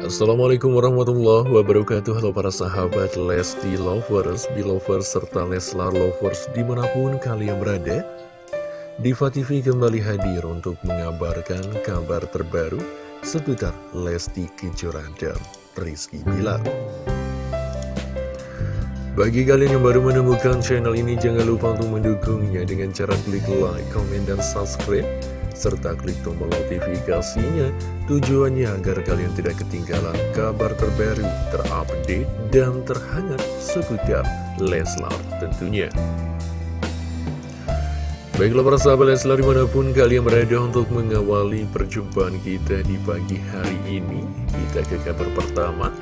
Assalamualaikum warahmatullahi wabarakatuh. Halo para sahabat Lesti Lovers, Belovers, serta Leslar Lovers di mana pun kalian berada. Diva TV kembali hadir untuk mengabarkan kabar terbaru seputar Lesti Kejora dan Rizky Bilar. Bagi kalian yang baru menemukan channel ini, jangan lupa untuk mendukungnya dengan cara klik like, comment, dan subscribe serta klik tombol notifikasinya. Tujuannya agar kalian tidak ketinggalan kabar terbaru, terupdate, dan terhangat seputar Leslar tentunya. Baiklah para sahabat Leslar di mana pun kalian berada untuk mengawali perjumpaan kita di pagi hari ini Kita ke kabar pertama.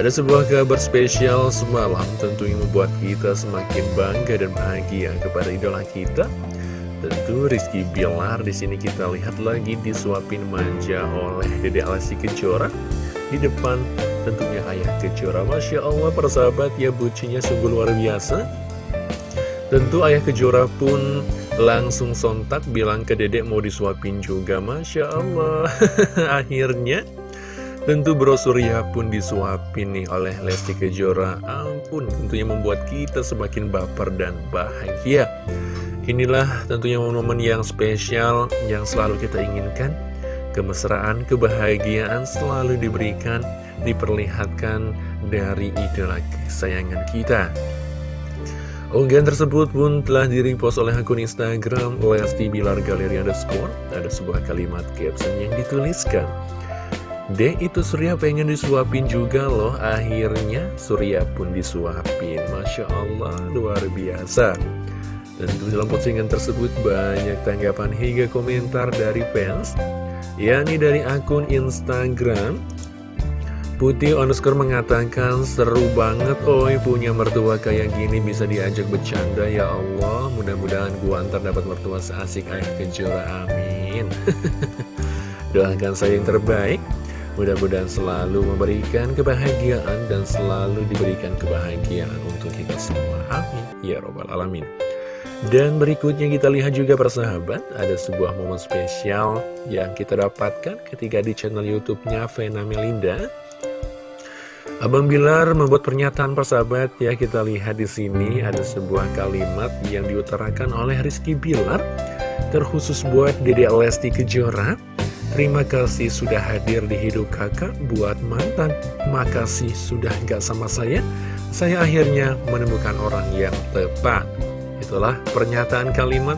Ada sebuah kabar spesial semalam tentunya membuat kita semakin bangga dan bahagia kepada idola kita Tentu Rizky Bilar di sini kita lihat lagi disuapin manja oleh Dede Alasi Kejora di depan tentunya ayah Kejora. Masya Allah persahabat ya bucinya sungguh luar biasa. Tentu ayah Kejora pun langsung sontak bilang ke dedek mau disuapin juga. Masya Allah. Akhirnya Tentu Bro Surya pun disuapin nih oleh Lesti Kejora Ampun tentunya membuat kita semakin baper dan bahagia Inilah tentunya momen-momen yang spesial yang selalu kita inginkan. Kemesraan, kebahagiaan selalu diberikan, diperlihatkan dari idola kesayangan kita. Unggahan tersebut pun telah direpost oleh akun Instagram Lesti Bilar Galeri Underscore. Ada sebuah kalimat caption yang dituliskan. Deh itu Surya pengen disuapin juga loh Akhirnya Surya pun disuapin Masya Allah luar biasa Tentu dalam postingan tersebut banyak tanggapan hingga komentar dari fans yakni dari akun Instagram. Putih underscore mengatakan seru banget oi punya mertua kayak gini bisa diajak bercanda ya Allah. Mudah-mudahan gua antar dapat mertua seasik ayah kejora amin. Doakan saya yang terbaik. Mudah-mudahan selalu memberikan kebahagiaan dan selalu diberikan kebahagiaan untuk kita semua. Amin. Ya robbal alamin dan berikutnya kita lihat juga persahabat, ada sebuah momen spesial yang kita dapatkan ketika di channel YouTube-nya Vena Melinda. Abang Bilar membuat pernyataan persahabat ya kita lihat di sini ada sebuah kalimat yang diutarakan oleh Rizky Bilar terkhusus buat Dede Lesti Kejora. Terima kasih sudah hadir di hidup kakak buat mantan. Makasih sudah gak sama saya. Saya akhirnya menemukan orang yang tepat. Itulah pernyataan kalimat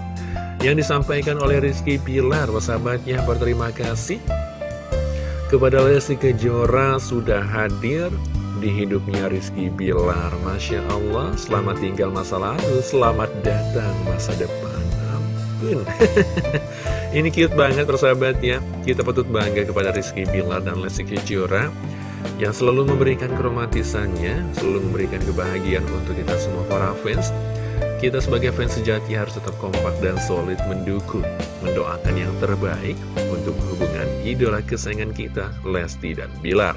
yang disampaikan oleh Rizky Pilar Sahabatnya berterima kasih kepada Lesti Kejora sudah hadir di hidupnya Rizky Bilar Masya Allah, selamat tinggal masa lalu, selamat datang masa depan. Ampun. Ini cute banget persahabat ya. Kita patut bangga kepada Rizky Bilar dan Lesti Kejora Yang selalu memberikan keromatisannya Selalu memberikan kebahagiaan untuk kita semua para fans kita sebagai fans sejati harus tetap kompak dan solid mendukung, mendoakan yang terbaik untuk hubungan idola kesayangan kita, Lesti dan Bilar.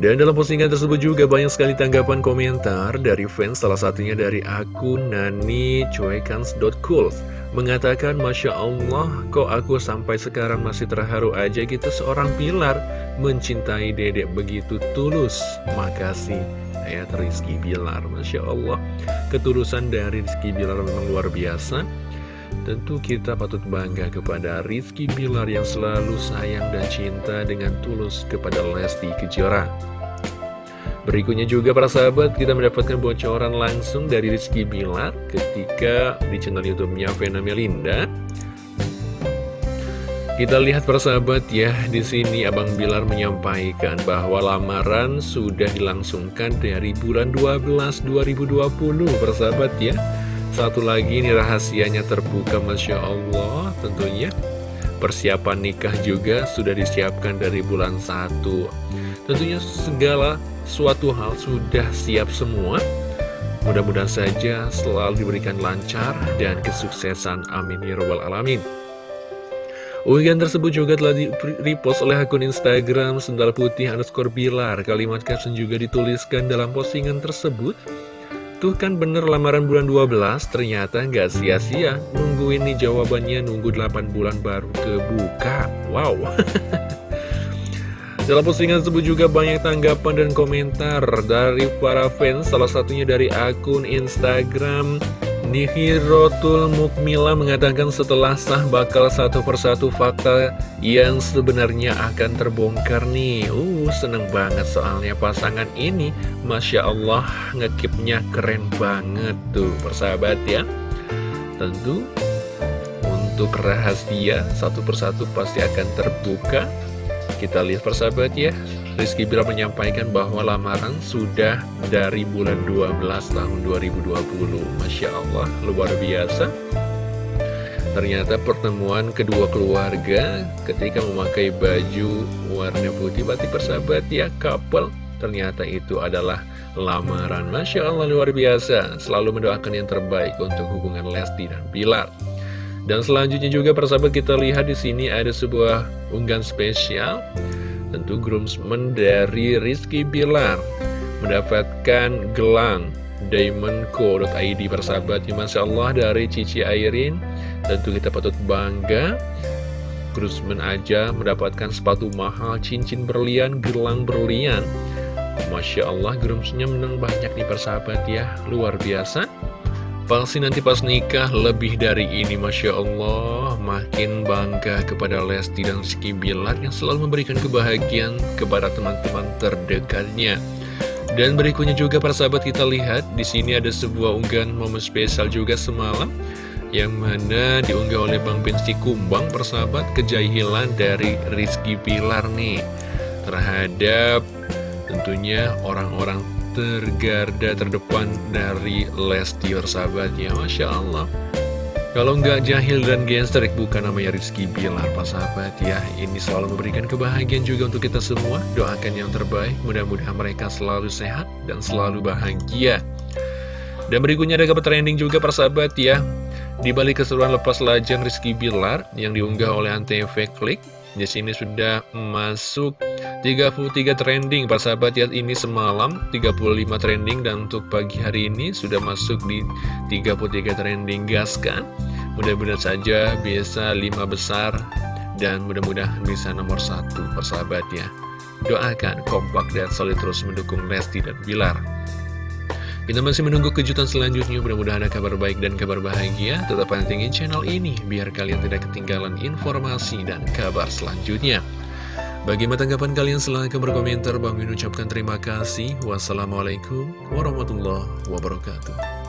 Dan dalam postingan tersebut juga banyak sekali tanggapan komentar dari fans, salah satunya dari akun nani cuekans.cool mengatakan Masya Allah kok aku sampai sekarang masih terharu aja gitu seorang pilar mencintai dedek begitu tulus? Makasih ayat Rizky Bilar Masya Allah ketulusan dari Rizky Bilar memang luar biasa. Tentu kita patut bangga kepada Rizky Bilar yang selalu sayang dan cinta dengan tulus kepada Lesti Kejora Berikutnya juga para sahabat kita mendapatkan bocoran langsung dari Rizky Bilar ketika di channel YouTube-nya Vena Melinda kita lihat persahabat ya, di sini Abang Bilar menyampaikan bahwa lamaran sudah dilangsungkan dari bulan 12 2020 persahabat ya. Satu lagi ini rahasianya terbuka Masya Allah tentunya. Persiapan nikah juga sudah disiapkan dari bulan 1. Tentunya segala suatu hal sudah siap semua. Mudah-mudahan saja selalu diberikan lancar dan kesuksesan. Amin ya Rabbal Alamin. Unggahan tersebut juga telah di-repost oleh akun Instagram Sendal Putih underscore Bilar. Kalimat caption juga dituliskan dalam postingan tersebut. Tuh kan bener lamaran bulan 12, ternyata nggak sia-sia. Nunggu ini jawabannya nunggu 8 bulan baru kebuka. Wow. dalam postingan tersebut juga banyak tanggapan dan komentar dari para fans, salah satunya dari akun Instagram Nihirotul Mukmila mengatakan setelah sah bakal satu persatu fakta yang sebenarnya akan terbongkar nih. Uh, seneng banget soalnya pasangan ini, Masya Allah ngekipnya keren banget tuh persahabat ya. Tentu untuk rahasia satu persatu pasti akan terbuka kita lihat persahabat ya Rizky Bilar menyampaikan bahwa lamaran sudah dari bulan 12 tahun 2020 Masya Allah luar biasa. Ternyata pertemuan kedua keluarga ketika memakai baju warna putih Berarti persahabat ya couple Ternyata itu adalah lamaran. Masya Allah luar biasa. Selalu mendoakan yang terbaik untuk hubungan Lesti dan Bilar. Dan selanjutnya juga persahabat kita lihat di sini ada sebuah unggahan spesial tentu groomsmen dari Rizky Bilar mendapatkan gelang diamondco.id persahabat. Ya Masya Allah dari Cici Airin. Tentu kita patut bangga groomsmen aja mendapatkan sepatu mahal cincin berlian gelang berlian. Masya Allah groomsnya menang banyak nih persahabat ya. Luar biasa Pasti nanti pas nikah? Lebih dari ini Masya Allah. Makin bangga kepada Lesti dan Rizky Bilar Yang selalu memberikan kebahagiaan kepada teman-teman terdekatnya. Dan berikutnya juga para sahabat kita lihat di sini ada sebuah unggahan momen spesial juga semalam Yang mana diunggah oleh Bang Bensi Kumbang persahabat kejahilan dari Rizky Bilar nih. Terhadap tentunya orang-orang tergarda terdepan dari Lesti ya Masya Allah. Kalau nggak jahil dan gangster bukan namanya Rizky Bilar Pak sahabat ya. Ini selalu memberikan kebahagiaan juga untuk kita semua. Doakan yang terbaik Mudah-mudahan mereka selalu sehat dan selalu bahagia. Dan berikutnya ada kabar trending juga persahabat ya. Di balik keseruan lepas lajang Rizky Bilar Yang diunggah oleh Antv Klik Di sini sudah masuk 33 trending. Pak sahabat ya ini semalam. 35 trending dan untuk pagi hari ini sudah masuk di 33 trending gas kan? Mudah-mudahan saja bisa 5 besar dan mudah-mudahan bisa nomor satu persahabat ya doakan kompak dan solid terus mendukung Lesti dan Bilar kita masih menunggu kejutan selanjutnya, mudah-mudahan ada kabar baik dan kabar bahagia. Tetap pantengin channel ini, biar kalian tidak ketinggalan informasi dan kabar selanjutnya. Bagaimana tanggapan kalian? Silahkan berkomentar. Bang Min ucapkan terima kasih. Wassalamualaikum warahmatullahi wabarakatuh.